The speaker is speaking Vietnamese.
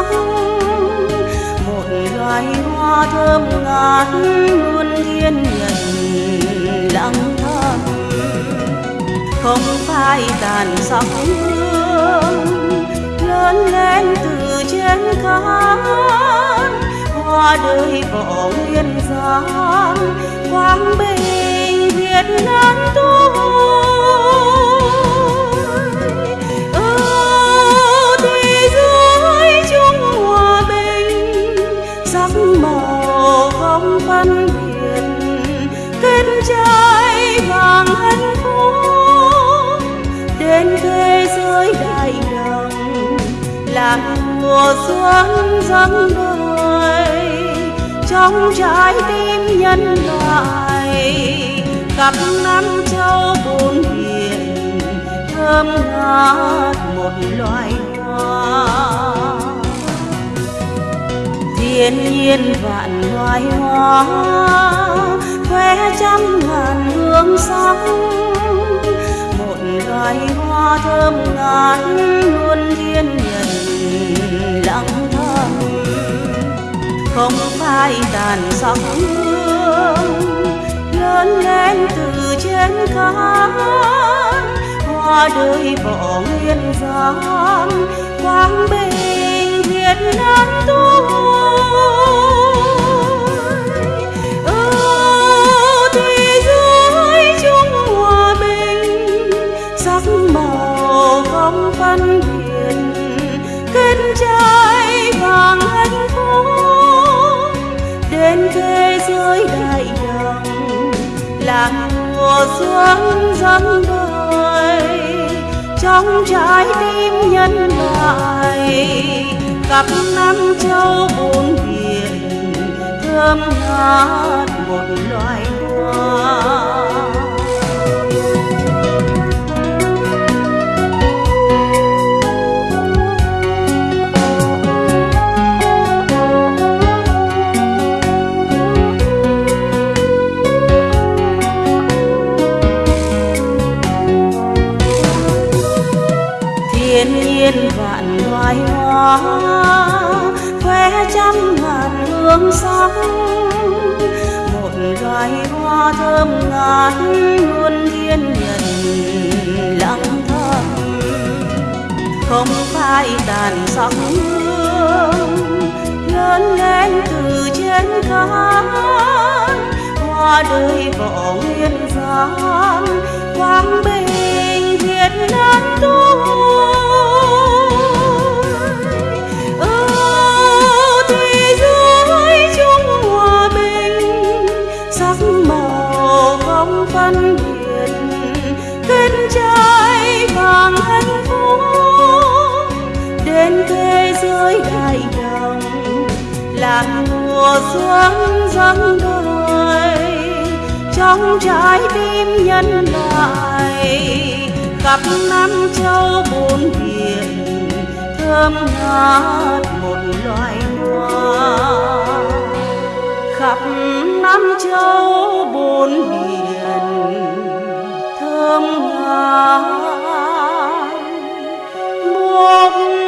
sắc một loài hoa thơm ngát luôn thiên nhận lặng thầm. Không phải tàn sắc hương lớn lên từ trên cát. Hoa đời bỏ nguyên giang, quang bình việt nam phân mùa xuân dâng đời, trong trái tim nhân loại Cặp năm châu bốn biển thơm ngát một loài hoa. Thiên nhiên vạn loài hoa khoe trăm ngàn hương sắc. Một loài hoa thơm ngát luôn thiên lặng thầm, không phải tàn sắc hương lớn lên từ trên cát hoa đời bỏ nguyên gian quang bình việt nam tôi phân mùa xuân dân đời trong trái tim nhân loại cặp năm châu bốn biển, thơm ngát một loài hoa. Hoa thơm ngát luôn thiên nhân lặng thầm. Không phải tàn sắc hương lớn lên từ trên cát hoa đời võ nguyên gian quang bình việt nam tôi là mùa xuân dâng đời trong trái tim nhân loại khắp năm châu bốn biển, thơm ngát một loài hoa. Khắp năm châu bốn biển, thơm ngát, một